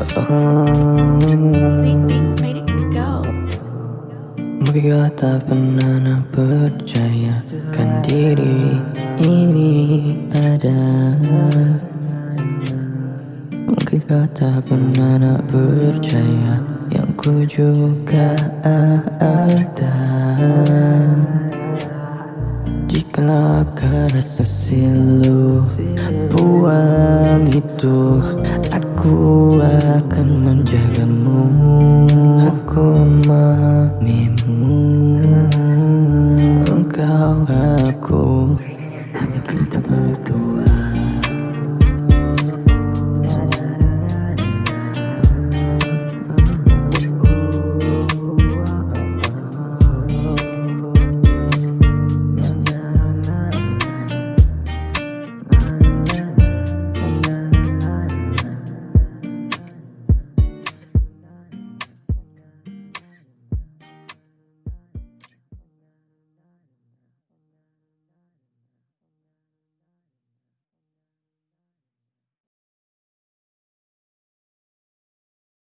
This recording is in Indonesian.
Mungkin tak pernah percayakan diri ini ada. Mungkin tak pernah percaya yang ku juga ada Jika kau rasa silu buang itu Aku akan menjagamu. Aku Engkau